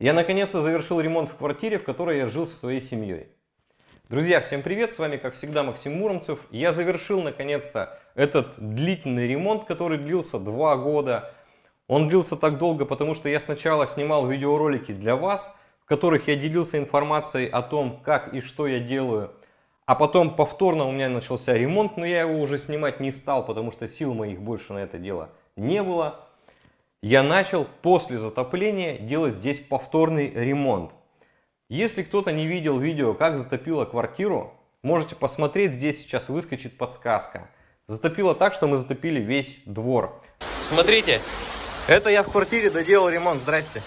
Я наконец-то завершил ремонт в квартире, в которой я жил со своей семьей. Друзья, всем привет! С вами, как всегда, Максим Муромцев. Я завершил наконец-то этот длительный ремонт, который длился два года. Он длился так долго, потому что я сначала снимал видеоролики для вас, в которых я делился информацией о том, как и что я делаю. А потом повторно у меня начался ремонт, но я его уже снимать не стал, потому что сил моих больше на это дело не было я начал после затопления делать здесь повторный ремонт. Если кто-то не видел видео, как затопило квартиру, можете посмотреть, здесь сейчас выскочит подсказка. Затопило так, что мы затопили весь двор. Смотрите, это я в квартире доделал ремонт, здрасте.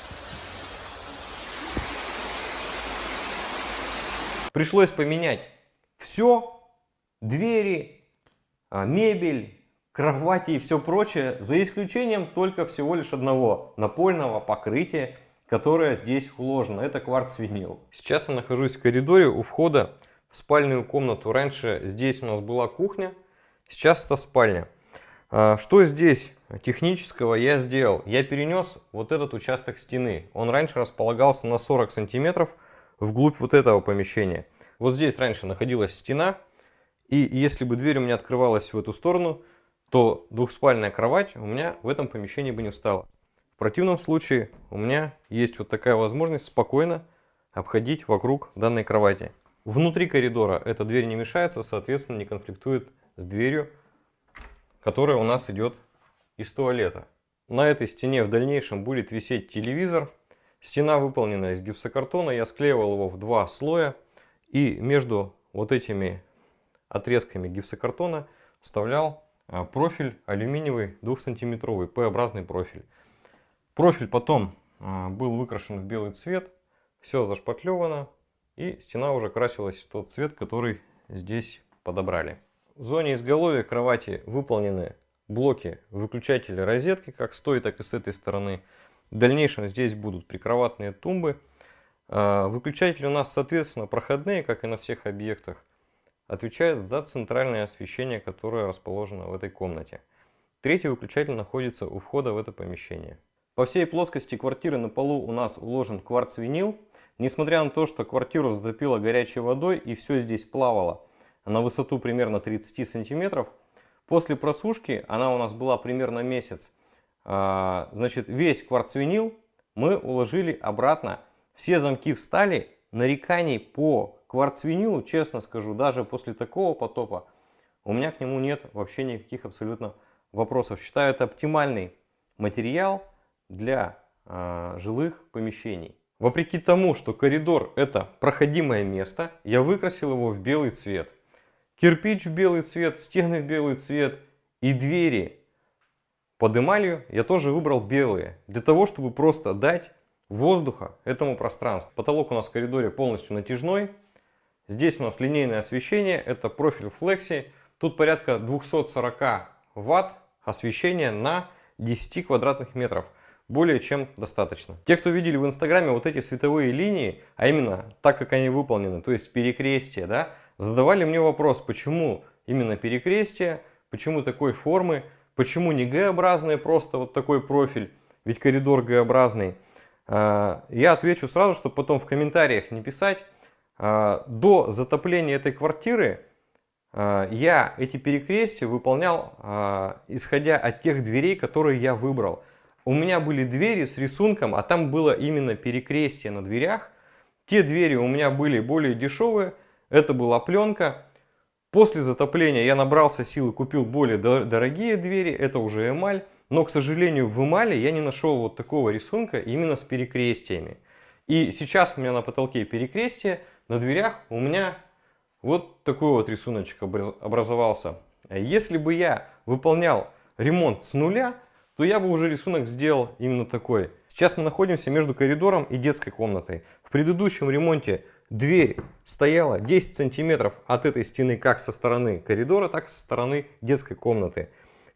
Пришлось поменять все, двери, а, мебель, кровати и все прочее, за исключением только всего лишь одного напольного покрытия, которое здесь уложено. Это кварц-винил. Сейчас я нахожусь в коридоре у входа в спальную комнату. Раньше здесь у нас была кухня, сейчас это спальня. А, что здесь технического я сделал? Я перенес вот этот участок стены. Он раньше располагался на 40 сантиметров вглубь вот этого помещения. Вот здесь раньше находилась стена. И если бы дверь у меня открывалась в эту сторону, то двухспальная кровать у меня в этом помещении бы не встала. В противном случае у меня есть вот такая возможность спокойно обходить вокруг данной кровати. Внутри коридора эта дверь не мешается, соответственно не конфликтует с дверью, которая у нас идет из туалета. На этой стене в дальнейшем будет висеть телевизор. Стена выполнена из гипсокартона, я склеивал его в два слоя. И между вот этими отрезками гипсокартона вставлял профиль алюминиевый 2-сантиметровый, П-образный профиль. Профиль потом а, был выкрашен в белый цвет, все зашпатлевано, и стена уже красилась в тот цвет, который здесь подобрали. В зоне изголовья кровати выполнены блоки выключателя розетки, как с той, так и с этой стороны. В дальнейшем здесь будут прикроватные тумбы. А, выключатели у нас, соответственно, проходные, как и на всех объектах отвечает за центральное освещение, которое расположено в этой комнате. Третий выключатель находится у входа в это помещение. По всей плоскости квартиры на полу у нас уложен кварц-винил. Несмотря на то, что квартиру затопило горячей водой и все здесь плавало на высоту примерно 30 сантиметров, после просушки, она у нас была примерно месяц, а, значит весь кварц-винил мы уложили обратно. Все замки встали, нареканий по кварц-винилу, честно скажу, даже после такого потопа, у меня к нему нет вообще никаких абсолютно вопросов. Считаю это оптимальный материал для э, жилых помещений. Вопреки тому, что коридор это проходимое место, я выкрасил его в белый цвет. Кирпич в белый цвет, стены в белый цвет и двери под эмалью я тоже выбрал белые. Для того, чтобы просто дать воздуха этому пространству. Потолок у нас в коридоре полностью натяжной. Здесь у нас линейное освещение, это профиль Flexi. Тут порядка 240 ватт освещения на 10 квадратных метров. Более чем достаточно. Те, кто видели в инстаграме вот эти световые линии, а именно так, как они выполнены, то есть перекрестие, да, задавали мне вопрос, почему именно перекрестие, почему такой формы, почему не Г-образный, просто вот такой профиль, ведь коридор Г-образный. А, я отвечу сразу, чтобы потом в комментариях не писать, а, до затопления этой квартиры а, я эти перекрестия выполнял, исходя от тех дверей, которые я выбрал. У меня были двери с рисунком, а там было именно перекрестие на дверях. Те двери у меня были более дешевые, это была пленка. После затопления я набрался силы, купил более дорогие двери, это уже эмаль. Но, к сожалению, в эмали я не нашел вот такого рисунка именно с перекрестиями. И сейчас у меня на потолке перекрестие, на дверях у меня вот такой вот рисуночек образовался. Если бы я выполнял ремонт с нуля, то я бы уже рисунок сделал именно такой. Сейчас мы находимся между коридором и детской комнатой. В предыдущем ремонте дверь стояла 10 сантиметров от этой стены как со стороны коридора, так и со стороны детской комнаты.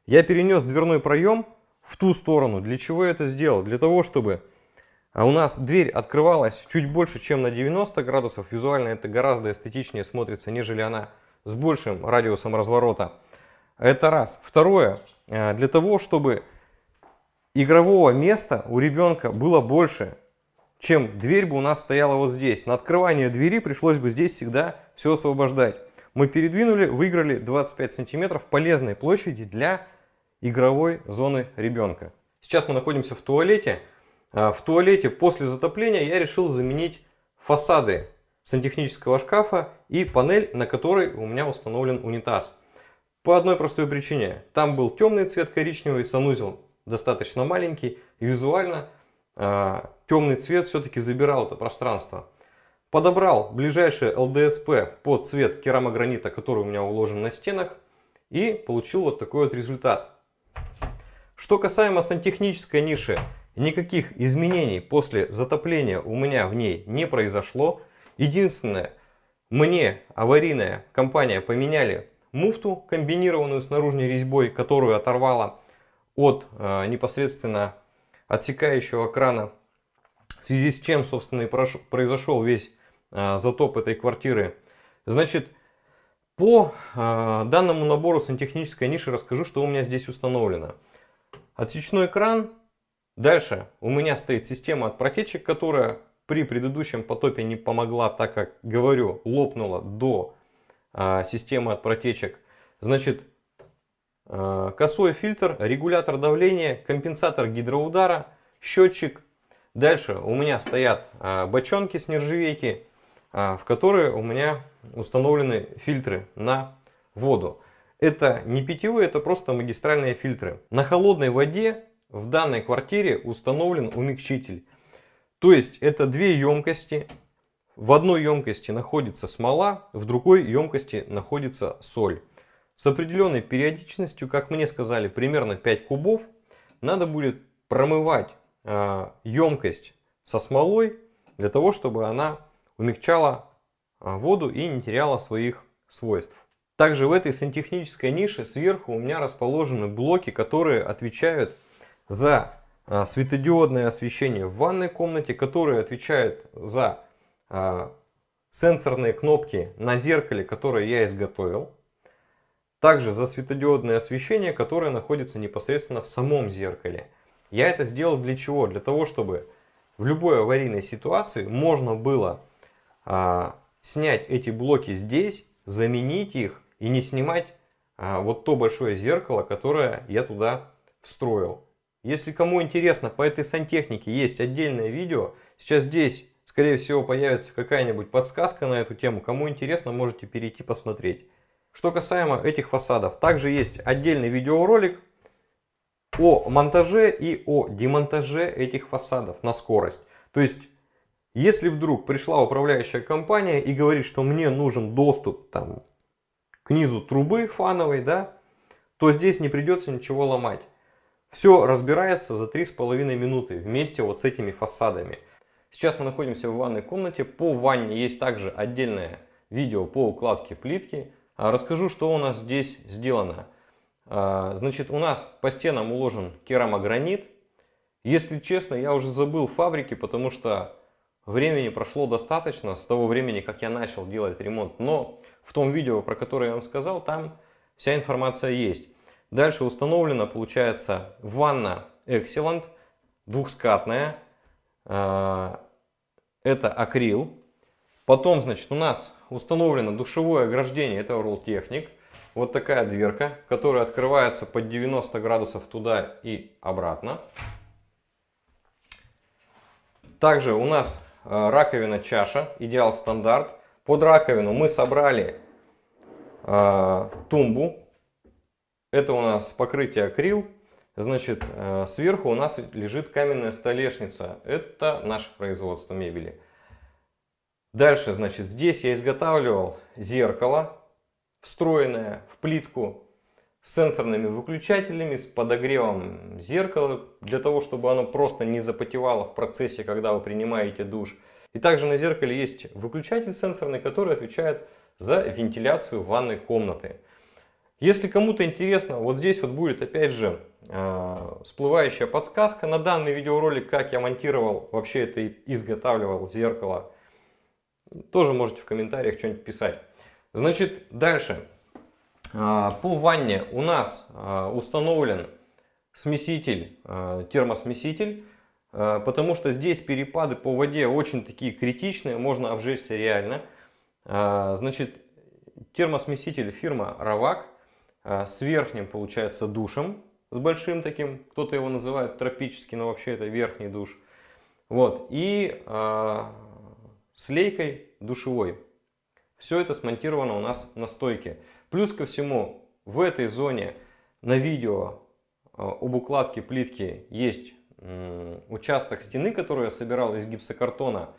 Я перенес дверной проем в ту сторону. Для чего я это сделал? Для того, чтобы а у нас дверь открывалась чуть больше, чем на 90 градусов. Визуально это гораздо эстетичнее смотрится, нежели она с большим радиусом разворота. Это раз. Второе. Э, для того, чтобы игрового места у ребенка было больше, чем дверь бы у нас стояла вот здесь. На открывание двери пришлось бы здесь всегда все освобождать. Мы передвинули, выиграли 25 сантиметров полезной площади для игровой зоны ребенка. Сейчас мы находимся в туалете. А, в туалете после затопления я решил заменить фасады сантехнического шкафа и панель, на которой у меня установлен унитаз. По одной простой причине. Там был темный цвет коричневый, санузел достаточно маленький. Визуально э, темный цвет все-таки забирал это пространство. Подобрал ближайший ЛДСП под цвет керамогранита, который у меня уложен на стенах. И получил вот такой вот результат. Что касаемо сантехнической ниши, никаких изменений после затопления у меня в ней не произошло. Единственное, мне аварийная компания поменяли муфту, комбинированную с наружной резьбой, которую оторвала от э, непосредственно отсекающего крана, в связи с чем, собственно, и произошел весь э, затоп этой квартиры. Значит, по э, данному набору сантехнической ниши расскажу, что у меня здесь установлено. Отсечной кран. Дальше у меня стоит система от протечек, которая при предыдущем потопе не помогла, так как, говорю, лопнула до а, системы от протечек. Значит, а, косой фильтр, регулятор давления, компенсатор гидроудара, счетчик. Дальше у меня стоят а, бочонки с нержавейки, в которые у меня установлены фильтры на воду. Это не питьевые, это просто магистральные фильтры. На холодной воде в данной квартире установлен умягчитель. То есть это две емкости. В одной емкости находится смола, в другой емкости находится соль. С определенной периодичностью, как мне сказали, примерно 5 кубов, надо будет промывать э, емкость со смолой, для того, чтобы она умягчала воду и не теряла своих свойств. Также в этой сантехнической нише сверху у меня расположены блоки, которые отвечают за а, светодиодное освещение в ванной комнате, которые отвечают за а, сенсорные кнопки на зеркале, которые я изготовил. Также за светодиодное освещение, которое находится непосредственно в самом зеркале. Я это сделал для чего? Для того, чтобы в любой аварийной ситуации можно было а, снять эти блоки здесь, заменить их и не снимать а, вот то большое зеркало, которое я туда встроил. Если кому интересно, по этой сантехнике есть отдельное видео. Сейчас здесь, скорее всего, появится какая-нибудь подсказка на эту тему. Кому интересно, можете перейти посмотреть. Что касаемо этих фасадов, также есть отдельный видеоролик о монтаже и о демонтаже этих фасадов на скорость. То есть, если вдруг пришла управляющая компания и говорит, что мне нужен доступ там, к низу трубы фановой, да, то здесь не придется ничего ломать. Все разбирается за 3,5 минуты вместе вот с этими фасадами. Сейчас мы находимся в ванной комнате. По ванне есть также отдельное видео по укладке плитки. А, расскажу, что у нас здесь сделано. А, значит, у нас по стенам уложен керамогранит. Если честно, я уже забыл фабрики, потому что времени прошло достаточно с того времени, как я начал делать ремонт. Но в том видео, про которое я вам сказал, там вся информация есть. Дальше установлена, получается, ванна Excellent, двухскатная. А, это акрил. Потом, значит, у нас установлено душевое ограждение, это Technic. Вот такая дверка, которая открывается под 90 градусов туда и обратно. Также у нас раковина чаша, идеал стандарт. Под раковину мы собрали э, тумбу. Это у нас покрытие акрил. Значит, э, сверху у нас лежит каменная столешница. Это наше производство мебели. Дальше, значит, здесь я изготавливал зеркало, встроенное в плитку сенсорными выключателями, с подогревом зеркала, для того, чтобы оно просто не запотевало в процессе, когда вы принимаете душ. И также на зеркале есть выключатель сенсорный, который отвечает за вентиляцию ванной комнаты. Если кому-то интересно, вот здесь вот будет опять же э, всплывающая подсказка на данный видеоролик, как я монтировал, вообще это изготавливал зеркало. Тоже можете в комментариях что-нибудь писать. Значит, дальше. Э, по ванне у нас э, установлен смеситель, термосмеситель э, потому что здесь перепады по воде очень такие критичные, можно обжечься реально. Э, значит, термосмеситель фирма Равак с верхним, получается, душем, с большим таким, кто-то его называет тропический, но вообще это верхний душ. Вот, и с лейкой душевой. Все это смонтировано у нас на стойке. Плюс ко всему, в этой зоне на видео а, об укладке плитки есть участок стены, который я собирал из гипсокартона.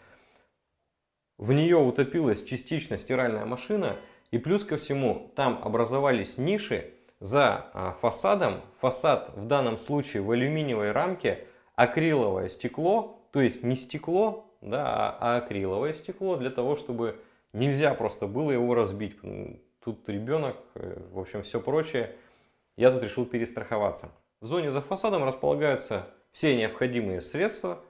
В нее утопилась частично стиральная машина. И плюс ко всему, там образовались ниши за а, фасадом. Фасад в данном случае в алюминиевой рамке, акриловое стекло, то есть не стекло, да, а акриловое стекло, для того, чтобы нельзя просто было его разбить. Тут ребенок, э, в общем, все прочее. Я тут решил перестраховаться. В зоне за фасадом располагаются все необходимые средства,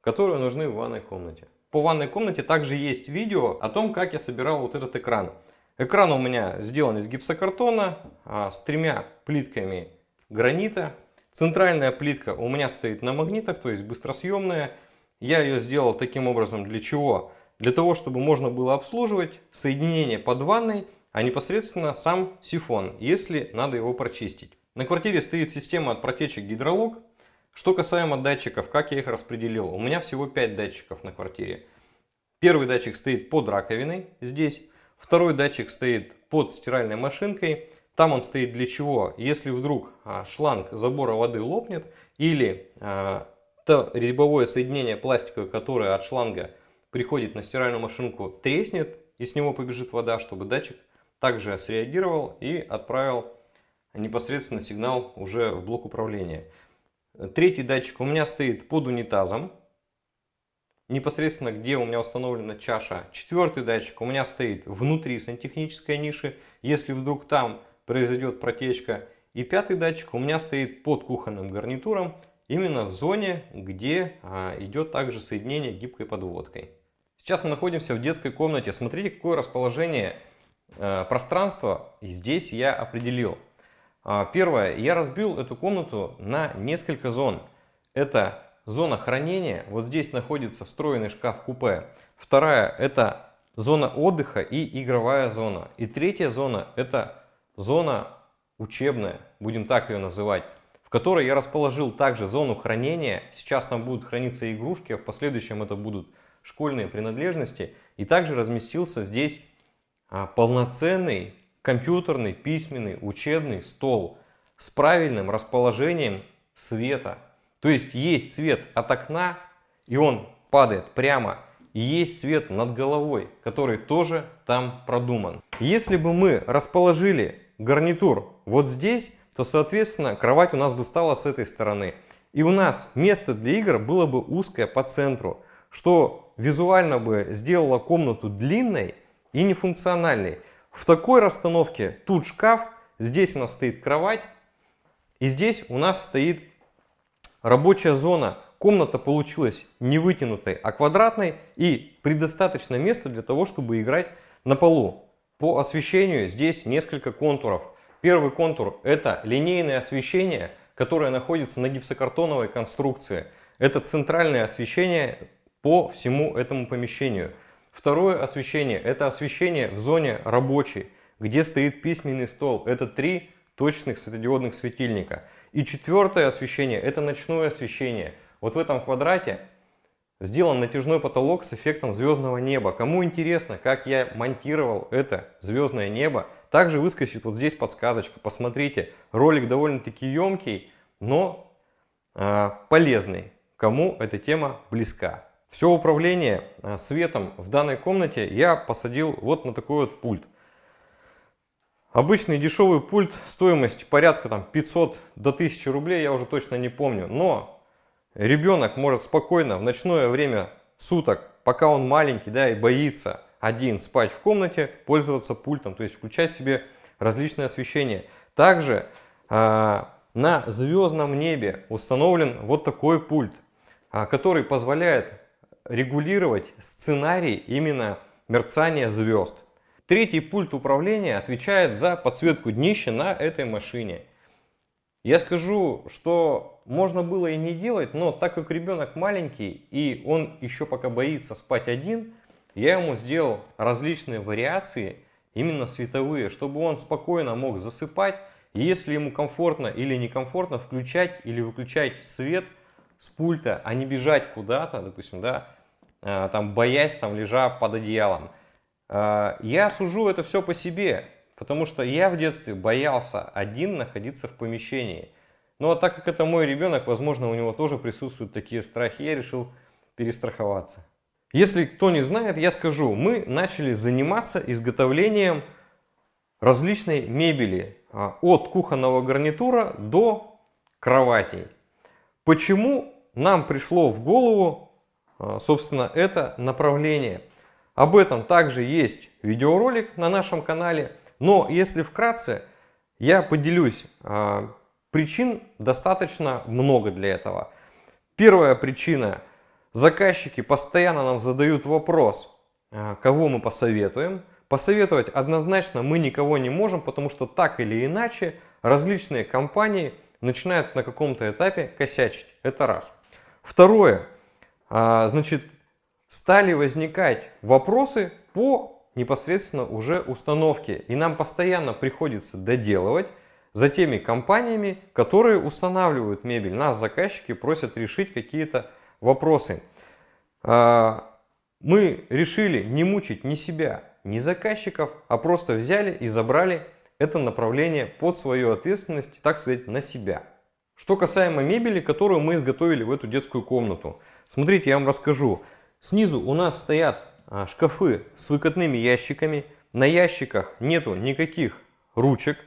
которые нужны в ванной комнате. По ванной комнате также есть видео о том, как я собирал вот этот экран. Экран у меня сделан из гипсокартона а, с тремя плитками гранита. Центральная плитка у меня стоит на магнитах, то есть быстросъемная. Я ее сделал таким образом для чего? Для того, чтобы можно было обслуживать соединение под ванной, а непосредственно сам сифон, если надо его прочистить. На квартире стоит система от протечек гидролог. Что касаемо датчиков, как я их распределил. У меня всего 5 датчиков на квартире. Первый датчик стоит под раковиной здесь. Второй датчик стоит под стиральной машинкой. Там он стоит для чего? Если вдруг а, шланг забора воды лопнет или а, то резьбовое соединение пластиковое, которое от шланга приходит на стиральную машинку, треснет и с него побежит вода, чтобы датчик также среагировал и отправил непосредственно сигнал уже в блок управления. Третий датчик у меня стоит под унитазом, непосредственно где у меня установлена чаша. Четвертый датчик у меня стоит внутри сантехнической ниши, если вдруг там произойдет протечка. И пятый датчик у меня стоит под кухонным гарнитуром, именно в зоне, где а, идет также соединение гибкой подводкой. Сейчас мы находимся в детской комнате. Смотрите, какое расположение э, пространства здесь я определил. А, первое, я разбил эту комнату на несколько зон. Это зона хранения, вот здесь находится встроенный шкаф-купе. Вторая, это зона отдыха и игровая зона. И третья зона, это зона учебная, будем так ее называть, в которой я расположил также зону хранения. Сейчас там будут храниться игрушки, а в последующем это будут школьные принадлежности. И также разместился здесь а, полноценный компьютерный, письменный, учебный стол с правильным расположением света. То есть есть свет от окна, и он падает прямо. И есть свет над головой, который тоже там продуман. Если бы мы расположили гарнитур вот здесь, то, соответственно, кровать у нас бы стала с этой стороны. И у нас место для игр было бы узкое по центру что визуально бы сделало комнату длинной и нефункциональной. В такой расстановке тут шкаф, здесь у нас стоит кровать, и здесь у нас стоит рабочая зона. Комната получилась не вытянутой, а квадратной и предостаточно места для того, чтобы играть на полу. По освещению здесь несколько контуров. Первый контур это линейное освещение, которое находится на гипсокартоновой конструкции. Это центральное освещение по всему этому помещению. Второе освещение – это освещение в зоне рабочей, где стоит письменный стол. Это три точных светодиодных светильника. И четвертое освещение – это ночное освещение. Вот в этом квадрате сделан натяжной потолок с эффектом звездного неба. Кому интересно, как я монтировал это звездное небо, также выскочит вот здесь подсказочка. Посмотрите, ролик довольно-таки емкий, но э, полезный, кому эта тема близка. Все управление э, светом в данной комнате я посадил вот на такой вот пульт. Обычный дешевый пульт, стоимость порядка там 500 до 1000 рублей, я уже точно не помню. Но ребенок может спокойно в ночное время суток, пока он маленький да, и боится один спать в комнате, пользоваться пультом, то есть включать себе различные освещения. Также э, на звездном небе установлен вот такой пульт, э, который позволяет регулировать сценарий именно мерцания звезд. Третий пульт управления отвечает за подсветку днища на этой машине. Я скажу, что можно было и не делать, но так как ребенок маленький и он еще пока боится спать один, я ему сделал различные вариации, именно световые, чтобы он спокойно мог засыпать. Если ему комфортно или некомфортно, включать или выключать свет с пульта, а не бежать куда-то, допустим, да, там боясь, там лежа под одеялом. А, я сужу это все по себе, потому что я в детстве боялся один находиться в помещении. Но так как это мой ребенок, возможно, у него тоже присутствуют такие страхи, я решил перестраховаться. Если кто не знает, я скажу, мы начали заниматься изготовлением различной мебели. А, от кухонного гарнитура до кроватей. Почему нам пришло в голову, собственно, это направление? Об этом также есть видеоролик на нашем канале. Но если вкратце, я поделюсь. А, причин достаточно много для этого. Первая причина Заказчики постоянно нам задают вопрос, а, кого мы посоветуем. Посоветовать однозначно мы никого не можем, потому что так или иначе различные компании начинают на каком-то этапе косячить. Это раз. Второе. А, значит, стали возникать вопросы по непосредственно уже установке. И нам постоянно приходится доделывать за теми компаниями, которые устанавливают мебель. Нас заказчики просят решить какие-то вопросы. А, мы решили не мучить ни себя, ни заказчиков, а просто взяли и забрали это направление под свою ответственность, так сказать, на себя. Что касаемо мебели, которую мы изготовили в эту детскую комнату. Смотрите, я вам расскажу. Снизу у нас стоят а, шкафы с выкатными ящиками. На ящиках нету никаких ручек.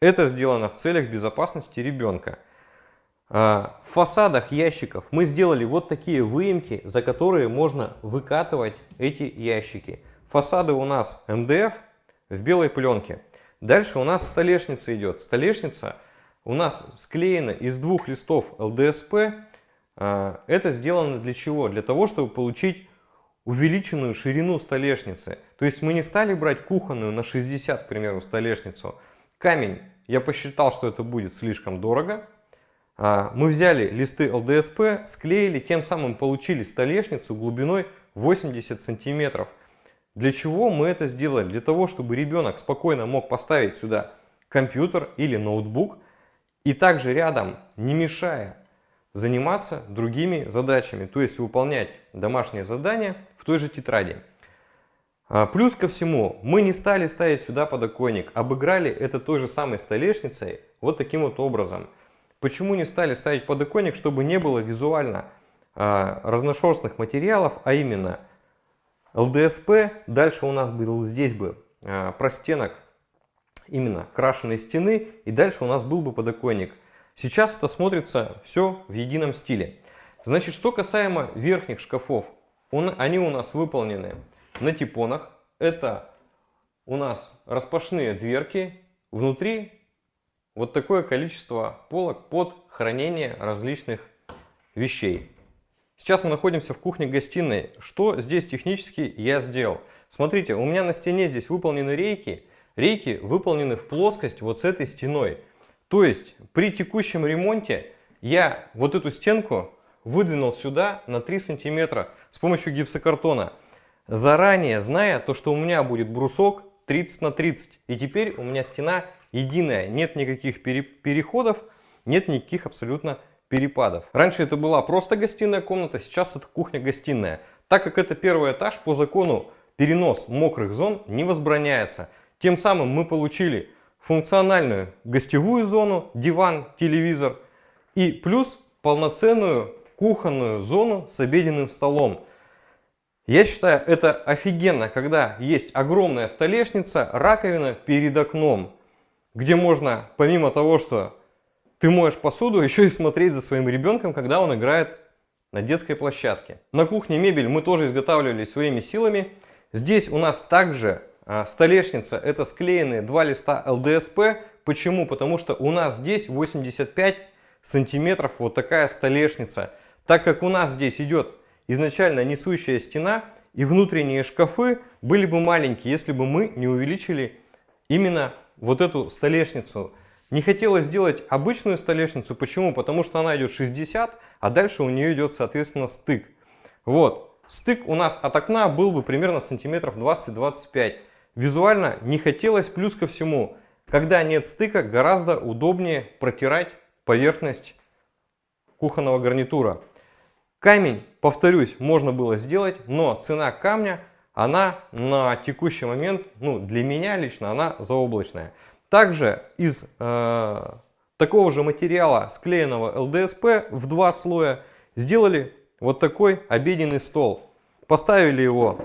Это сделано в целях безопасности ребенка. А, в фасадах ящиков мы сделали вот такие выемки, за которые можно выкатывать эти ящики. Фасады у нас МДФ в белой пленке. Дальше у нас столешница идет. Столешница у нас склеена из двух листов ЛДСП. А, это сделано для чего? Для того, чтобы получить увеличенную ширину столешницы. То есть мы не стали брать кухонную на 60, к примеру, столешницу. Камень, я посчитал, что это будет слишком дорого. А, мы взяли листы ЛДСП, склеили, тем самым получили столешницу глубиной 80 сантиметров. Для чего мы это сделали? Для того, чтобы ребенок спокойно мог поставить сюда компьютер или ноутбук и также рядом, не мешая, заниматься другими задачами, то есть выполнять домашние задания в той же тетради. А, плюс ко всему, мы не стали ставить сюда подоконник, обыграли это той же самой столешницей вот таким вот образом – Почему не стали ставить подоконник, чтобы не было визуально а, разношерстных материалов, а именно ЛДСП, дальше у нас был здесь бы а, простенок именно крашеной стены, и дальше у нас был бы подоконник. Сейчас это смотрится все в едином стиле. Значит, что касаемо верхних шкафов, он, они у нас выполнены на типонах. Это у нас распашные дверки, внутри вот такое количество полок под хранение различных вещей. Сейчас мы находимся в кухне-гостиной. Что здесь технически я сделал? Смотрите, у меня на стене здесь выполнены рейки. Рейки выполнены в плоскость вот с этой стеной. То есть при текущем ремонте я вот эту стенку выдвинул сюда на 3 сантиметра с помощью гипсокартона. Заранее зная то, что у меня будет брусок 30 на 30. И теперь у меня стена единая, нет никаких переходов, нет никаких абсолютно перепадов. Раньше это была просто гостиная комната, сейчас это кухня-гостиная. Так как это первый этаж, по закону перенос мокрых зон не возбраняется. Тем самым мы получили функциональную гостевую зону, диван, телевизор и плюс полноценную кухонную зону с обеденным столом. Я считаю это офигенно, когда есть огромная столешница, раковина перед окном где можно, помимо того, что ты моешь посуду, еще и смотреть за своим ребенком, когда он играет на детской площадке. На кухне мебель мы тоже изготавливали своими силами. Здесь у нас также столешница, это склеенные два листа ЛДСП. Почему? Потому что у нас здесь 85 сантиметров вот такая столешница. Так как у нас здесь идет изначально несущая стена и внутренние шкафы были бы маленькие, если бы мы не увеличили именно вот эту столешницу. Не хотелось сделать обычную столешницу. Почему? Потому что она идет 60, а дальше у нее идет, соответственно, стык. Вот. Стык у нас от окна был бы примерно сантиметров 20-25. Визуально не хотелось, плюс ко всему, когда нет стыка, гораздо удобнее протирать поверхность кухонного гарнитура. Камень, повторюсь, можно было сделать, но цена камня, она на текущий момент, ну для меня лично, она заоблачная. Также из э, такого же материала, склеенного ЛДСП в два слоя, сделали вот такой обеденный стол. Поставили его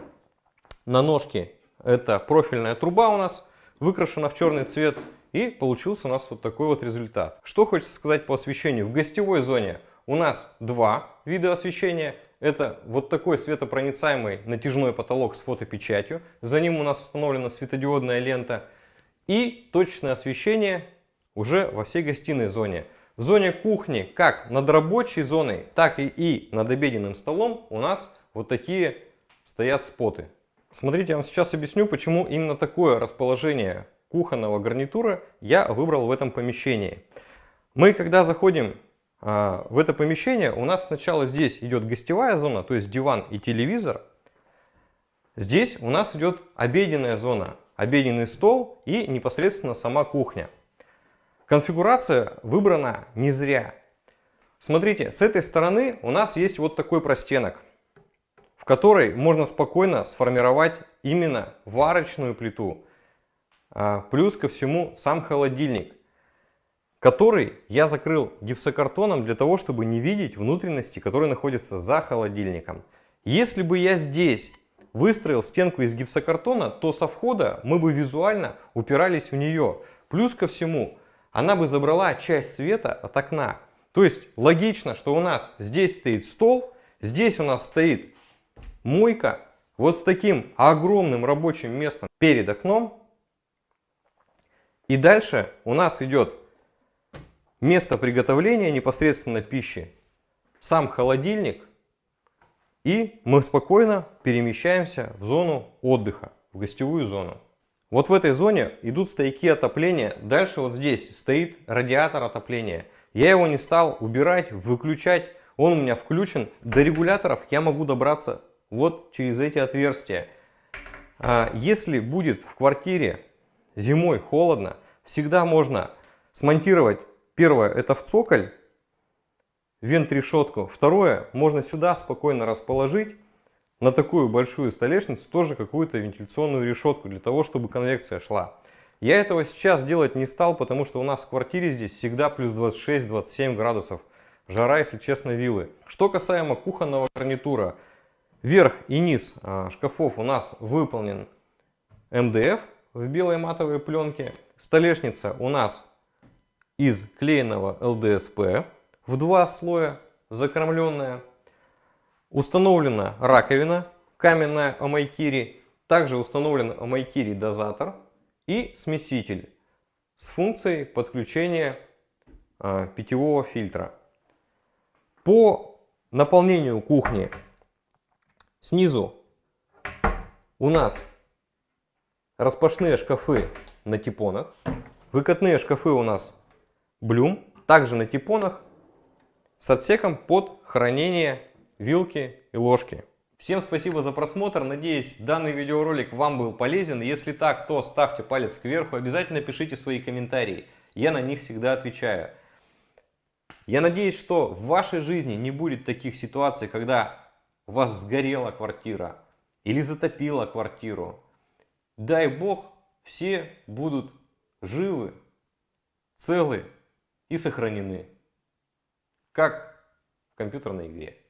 на ножки, это профильная труба у нас, выкрашена в черный цвет. И получился у нас вот такой вот результат. Что хочется сказать по освещению. В гостевой зоне у нас два вида освещения. Это вот такой светопроницаемый натяжной потолок с фотопечатью. За ним у нас установлена светодиодная лента. И точное освещение уже во всей гостиной зоне. В зоне кухни, как над рабочей зоной, так и, и над обеденным столом у нас вот такие стоят споты. Смотрите, я вам сейчас объясню, почему именно такое расположение кухонного гарнитура я выбрал в этом помещении. Мы, когда заходим а, в это помещение у нас сначала здесь идет гостевая зона, то есть диван и телевизор. Здесь у нас идет обеденная зона, обеденный стол и непосредственно сама кухня. Конфигурация выбрана не зря. Смотрите, с этой стороны у нас есть вот такой простенок, которой можно спокойно сформировать именно варочную плиту. А, плюс ко всему сам холодильник который я закрыл гипсокартоном для того, чтобы не видеть внутренности, которые находятся за холодильником. Если бы я здесь выстроил стенку из гипсокартона, то со входа мы бы визуально упирались в нее. Плюс ко всему, она бы забрала часть света от окна. То есть логично, что у нас здесь стоит стол, здесь у нас стоит мойка, вот с таким огромным рабочим местом перед окном. И дальше у нас идет место приготовления непосредственно пищи, сам холодильник, и мы спокойно перемещаемся в зону отдыха, в гостевую зону. Вот в этой зоне идут стояки отопления, дальше вот здесь стоит радиатор отопления. Я его не стал убирать, выключать, он у меня включен. До регуляторов я могу добраться вот через эти отверстия. А если будет в квартире зимой холодно, всегда можно смонтировать Первое, это в цоколь, вент-решетку. Второе, можно сюда спокойно расположить на такую большую столешницу тоже какую-то вентиляционную решетку, для того, чтобы конвекция шла. Я этого сейчас делать не стал, потому что у нас в квартире здесь всегда плюс 26-27 градусов. Жара, если честно, виллы. Что касаемо кухонного гарнитура. Верх и низ а, шкафов у нас выполнен МДФ в белой матовой пленке. Столешница у нас из клееного ЛДСП в два слоя закормленная. Установлена раковина каменная Амайкири. Также установлен Амайкири дозатор и смеситель с функцией подключения э, питьевого фильтра. По наполнению кухни снизу у нас распашные шкафы на типонах. Выкатные шкафы у нас Блюм также на типонах с отсеком под хранение вилки и ложки. Всем спасибо за просмотр. Надеюсь, данный видеоролик вам был полезен. Если так, то ставьте палец кверху. Обязательно пишите свои комментарии. Я на них всегда отвечаю. Я надеюсь, что в вашей жизни не будет таких ситуаций, когда у вас сгорела квартира или затопила квартиру. Дай Бог, все будут живы, целы и сохранены, как в компьютерной игре.